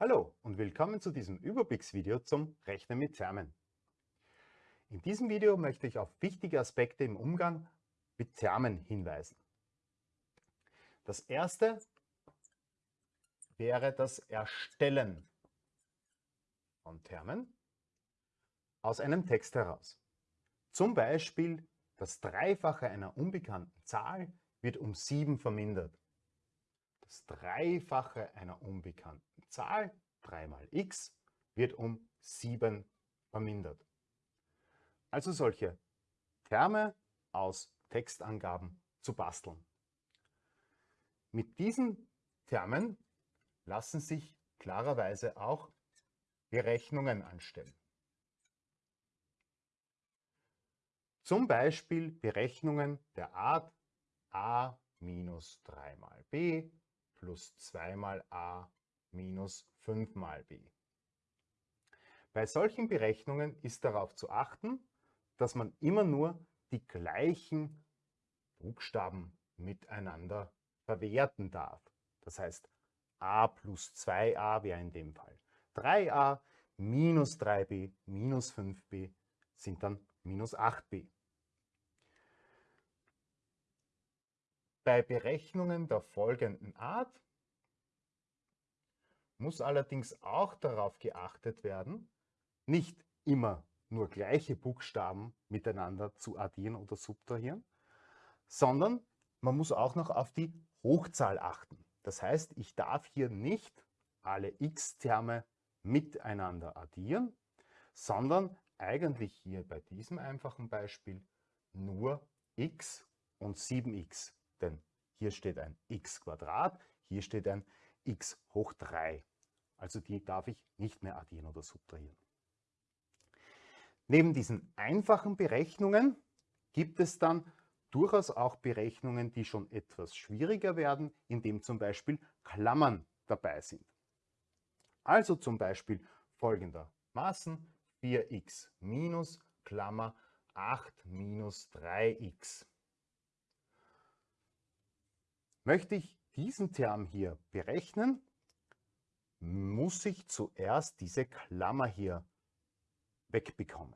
Hallo und willkommen zu diesem Überblicksvideo zum Rechnen mit Termen. In diesem Video möchte ich auf wichtige Aspekte im Umgang mit Termen hinweisen. Das erste wäre das Erstellen von Termen aus einem Text heraus. Zum Beispiel das Dreifache einer unbekannten Zahl wird um 7 vermindert. Das Dreifache einer unbekannten Zahl, 3 mal x, wird um 7 vermindert. Also solche Terme aus Textangaben zu basteln. Mit diesen Termen lassen sich klarerweise auch Berechnungen anstellen. Zum Beispiel Berechnungen der Art a minus 3 mal b plus 2 mal a minus 5 mal b. Bei solchen Berechnungen ist darauf zu achten, dass man immer nur die gleichen Buchstaben miteinander verwerten darf. Das heißt, a plus 2a wäre in dem Fall 3a, minus 3b, minus 5b sind dann minus 8b. Bei Berechnungen der folgenden Art muss allerdings auch darauf geachtet werden, nicht immer nur gleiche Buchstaben miteinander zu addieren oder subtrahieren, sondern man muss auch noch auf die Hochzahl achten. Das heißt, ich darf hier nicht alle x-Terme miteinander addieren, sondern eigentlich hier bei diesem einfachen Beispiel nur x und 7x. Denn hier steht ein x Quadrat, hier steht ein x hoch 3. Also die darf ich nicht mehr addieren oder subtrahieren. Neben diesen einfachen Berechnungen gibt es dann durchaus auch Berechnungen, die schon etwas schwieriger werden, indem zum Beispiel Klammern dabei sind. Also zum Beispiel folgendermaßen 4x minus Klammer 8 minus 3x. Möchte ich diesen Term hier berechnen, muss ich zuerst diese Klammer hier wegbekommen.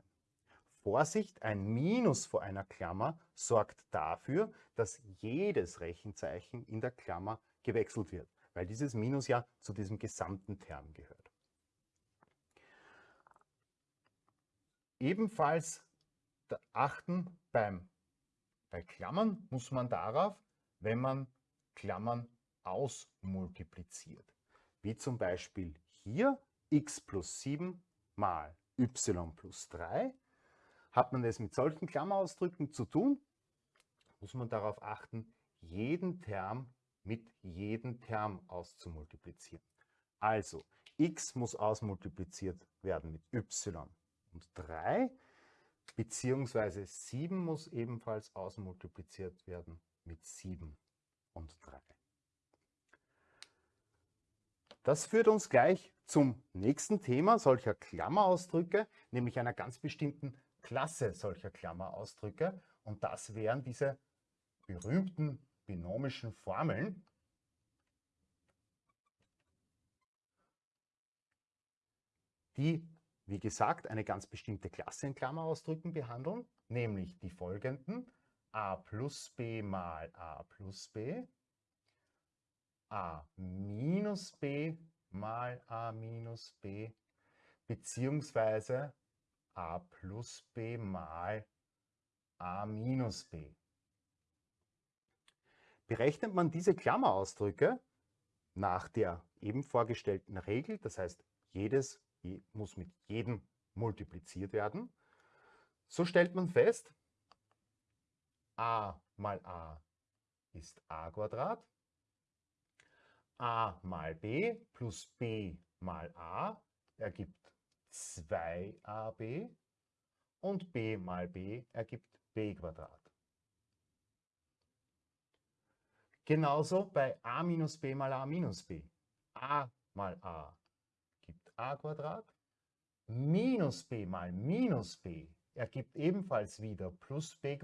Vorsicht, ein Minus vor einer Klammer sorgt dafür, dass jedes Rechenzeichen in der Klammer gewechselt wird, weil dieses Minus ja zu diesem gesamten Term gehört. Ebenfalls achten beim, bei Klammern muss man darauf, wenn man Klammern ausmultipliziert. Wie zum Beispiel hier x plus 7 mal y plus 3. Hat man es mit solchen Klammerausdrücken zu tun, muss man darauf achten, jeden Term mit jedem Term auszumultiplizieren. Also x muss ausmultipliziert werden mit y und 3, beziehungsweise 7 muss ebenfalls ausmultipliziert werden mit 7 und 3. Das führt uns gleich zum nächsten Thema solcher Klammerausdrücke, nämlich einer ganz bestimmten Klasse solcher Klammerausdrücke. Und das wären diese berühmten binomischen Formeln, die, wie gesagt, eine ganz bestimmte Klasse in Klammerausdrücken behandeln, nämlich die folgenden a plus b mal a plus b, a minus b mal a minus b, beziehungsweise a plus b mal a minus b. Berechnet man diese Klammerausdrücke nach der eben vorgestellten Regel, das heißt, jedes muss mit jedem multipliziert werden, so stellt man fest, a mal a ist a Quadrat, a mal b plus b mal a ergibt 2ab und b mal b ergibt b Quadrat. Genauso bei a minus b mal a minus b. a mal a gibt a Quadrat, minus b mal minus b ergibt ebenfalls wieder plus b.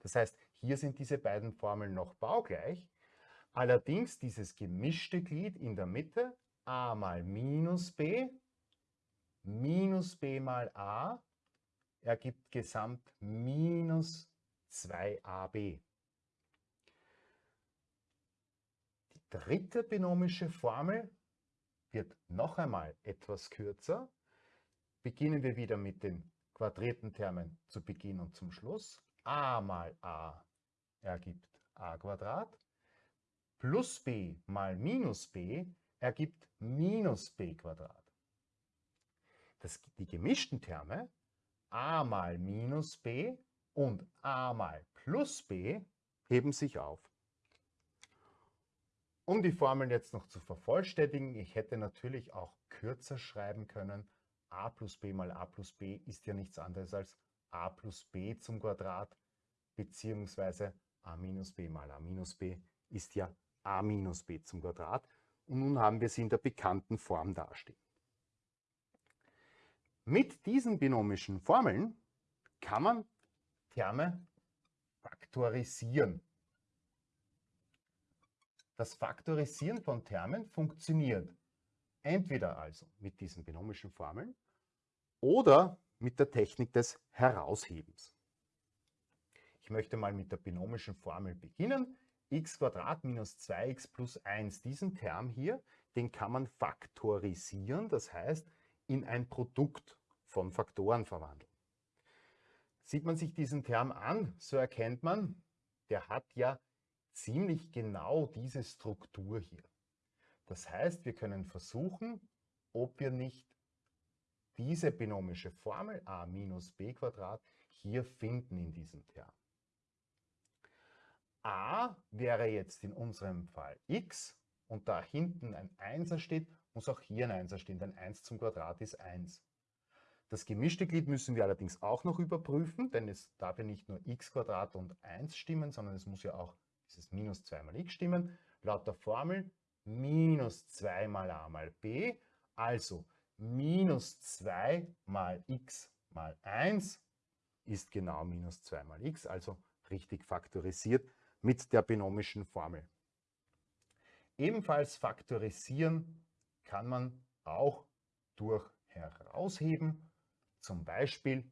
Das heißt, hier sind diese beiden Formeln noch baugleich, Allerdings dieses gemischte Glied in der Mitte, a mal minus b minus b mal a ergibt gesamt minus 2ab. Die dritte binomische Formel wird noch einmal etwas kürzer. Beginnen wir wieder mit den quadrierten Termen zu Beginn und zum Schluss. a mal a ergibt a Quadrat plus b mal minus b ergibt minus b Quadrat. Das, die gemischten Terme a mal minus b und a mal plus b heben sich auf. Um die Formeln jetzt noch zu vervollständigen, ich hätte natürlich auch kürzer schreiben können. A plus b mal a plus b ist ja nichts anderes als a plus b zum Quadrat, beziehungsweise a minus b mal a minus b ist ja a minus b zum Quadrat. Und nun haben wir sie in der bekannten Form dastehen. Mit diesen binomischen Formeln kann man Terme faktorisieren. Das Faktorisieren von Termen funktioniert entweder also mit diesen binomischen Formeln oder mit der Technik des Heraushebens. Ich möchte mal mit der binomischen Formel beginnen. x minus 2x plus 1, diesen Term hier, den kann man faktorisieren, das heißt in ein Produkt von Faktoren verwandeln. Sieht man sich diesen Term an, so erkennt man, der hat ja ziemlich genau diese Struktur hier. Das heißt, wir können versuchen, ob wir nicht diese binomische Formel a minus b Quadrat hier finden in diesem Term. a wäre jetzt in unserem Fall x und da hinten ein Einser steht, muss auch hier ein Einser stehen, denn 1 zum Quadrat ist 1. Das gemischte Glied müssen wir allerdings auch noch überprüfen, denn es darf ja nicht nur x und 1 stimmen, sondern es muss ja auch dieses minus 2 mal x stimmen. Laut der Formel minus 2 mal a mal b, also minus 2 mal x mal 1 ist genau minus 2 mal x, also richtig faktorisiert mit der binomischen Formel. Ebenfalls faktorisieren kann man auch durch Herausheben zum Beispiel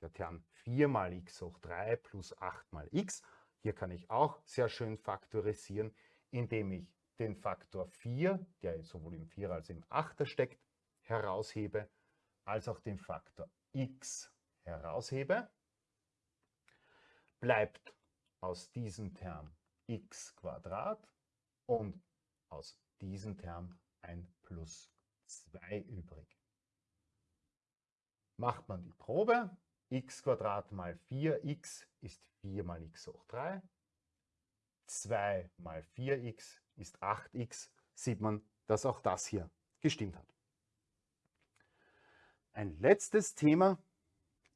der Term 4 mal x hoch 3 plus 8 mal x. Hier kann ich auch sehr schön faktorisieren, indem ich den Faktor 4, der sowohl im 4 als auch im 8er steckt, heraushebe, als auch den Faktor x heraushebe. Bleibt aus diesem Term x und aus diesem Term ein plus 2 übrig macht man die Probe. x mal 4x ist 4 mal x hoch 3. 2 mal 4x ist 8x. Sieht man, dass auch das hier gestimmt hat. Ein letztes Thema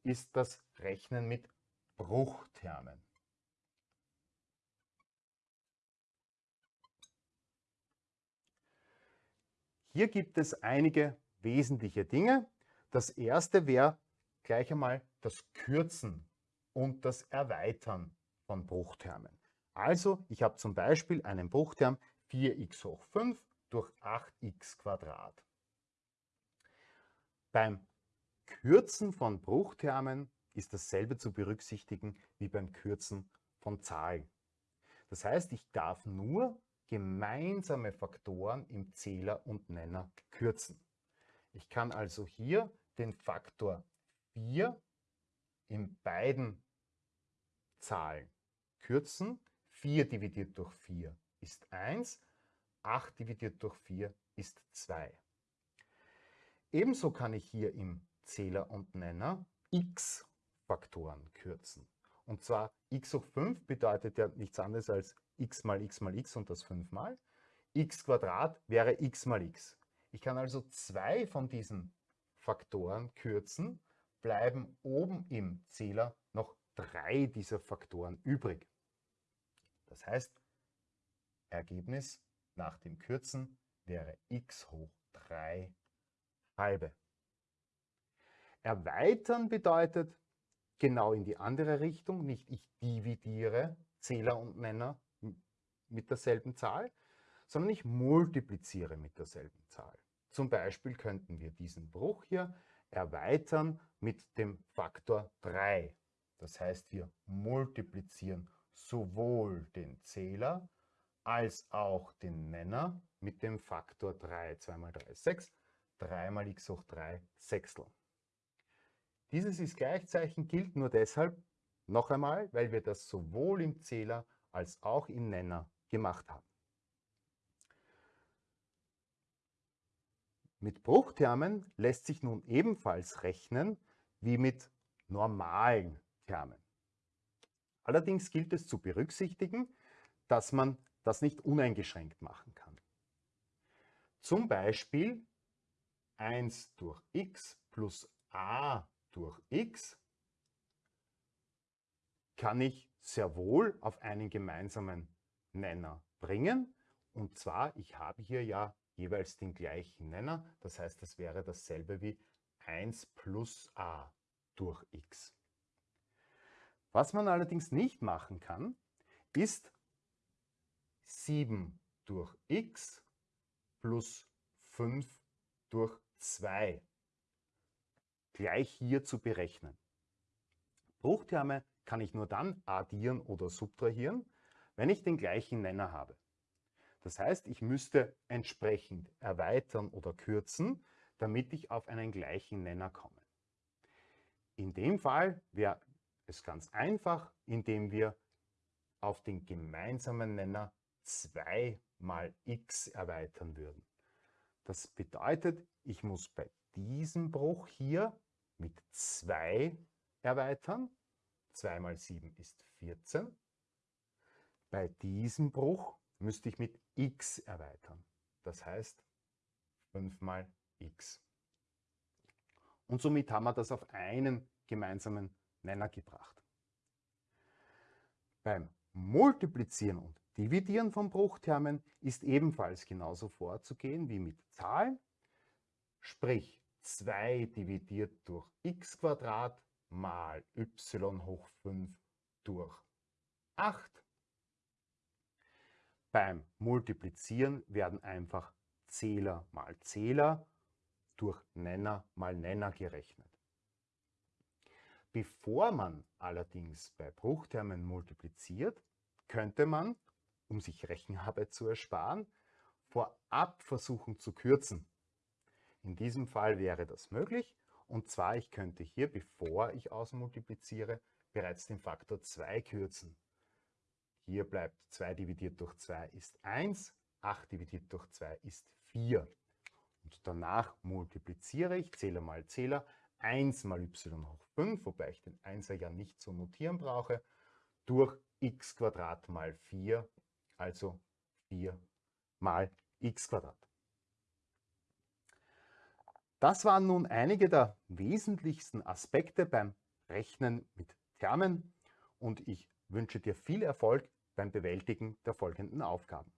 ist das Rechnen mit Bruchtermen. Hier gibt es einige wesentliche Dinge, das erste wäre gleich einmal das Kürzen und das Erweitern von Bruchtermen. Also, ich habe zum Beispiel einen Bruchterm 4x hoch 5 durch 8x Quadrat. Beim Kürzen von Bruchtermen ist dasselbe zu berücksichtigen wie beim Kürzen von Zahlen. Das heißt, ich darf nur gemeinsame Faktoren im Zähler und Nenner kürzen. Ich kann also hier den Faktor 4 in beiden Zahlen kürzen. 4 dividiert durch 4 ist 1, 8 dividiert durch 4 ist 2. Ebenso kann ich hier im Zähler und Nenner x Faktoren kürzen. Und zwar x hoch 5 bedeutet ja nichts anderes als x mal x mal x und das 5 mal. x Quadrat wäre x mal x. Ich kann also zwei von diesen Faktoren kürzen, bleiben oben im Zähler noch drei dieser Faktoren übrig. Das heißt, Ergebnis nach dem Kürzen wäre x hoch 3 halbe. Erweitern bedeutet genau in die andere Richtung, nicht ich dividiere Zähler und Nenner mit derselben Zahl, sondern ich multipliziere mit derselben Zahl. Zum Beispiel könnten wir diesen Bruch hier erweitern mit dem Faktor 3. Das heißt, wir multiplizieren sowohl den Zähler als auch den Nenner mit dem Faktor 3. 2 mal 3 ist 6, 3 mal x hoch 3 Sechstel. Dieses Ist-Gleichzeichen gilt nur deshalb, noch einmal, weil wir das sowohl im Zähler als auch im Nenner gemacht haben. Mit Bruchtermen lässt sich nun ebenfalls rechnen wie mit normalen Termen. Allerdings gilt es zu berücksichtigen, dass man das nicht uneingeschränkt machen kann. Zum Beispiel 1 durch x plus a durch x kann ich sehr wohl auf einen gemeinsamen Nenner bringen. Und zwar, ich habe hier ja jeweils den gleichen Nenner. Das heißt, das wäre dasselbe wie 1 plus a durch x. Was man allerdings nicht machen kann, ist 7 durch x plus 5 durch 2 gleich hier zu berechnen. Bruchterme kann ich nur dann addieren oder subtrahieren, wenn ich den gleichen Nenner habe. Das heißt, ich müsste entsprechend erweitern oder kürzen, damit ich auf einen gleichen Nenner komme. In dem Fall wäre es ganz einfach, indem wir auf den gemeinsamen Nenner 2 mal x erweitern würden. Das bedeutet, ich muss bei diesem Bruch hier mit 2 erweitern 2 mal 7 ist 14. Bei diesem Bruch müsste ich mit x erweitern. Das heißt 5 mal x. Und somit haben wir das auf einen gemeinsamen Nenner gebracht. Beim Multiplizieren und Dividieren von Bruchtermen ist ebenfalls genauso vorzugehen wie mit Zahlen. Sprich 2 dividiert durch x mal y hoch 5 durch 8. Beim Multiplizieren werden einfach Zähler mal Zähler durch Nenner mal Nenner gerechnet. Bevor man allerdings bei Bruchtermen multipliziert, könnte man, um sich Rechenarbeit zu ersparen, vorab versuchen zu kürzen. In diesem Fall wäre das möglich und zwar, ich könnte hier, bevor ich ausmultipliziere, bereits den Faktor 2 kürzen. Hier bleibt 2 dividiert durch 2 ist 1, 8 dividiert durch 2 ist 4. Und danach multipliziere ich, Zähler mal Zähler, 1 mal y hoch 5, wobei ich den 1er ja nicht zu notieren brauche, durch x mal 4, also 4 mal x das waren nun einige der wesentlichsten Aspekte beim Rechnen mit Termen und ich wünsche dir viel Erfolg beim Bewältigen der folgenden Aufgaben.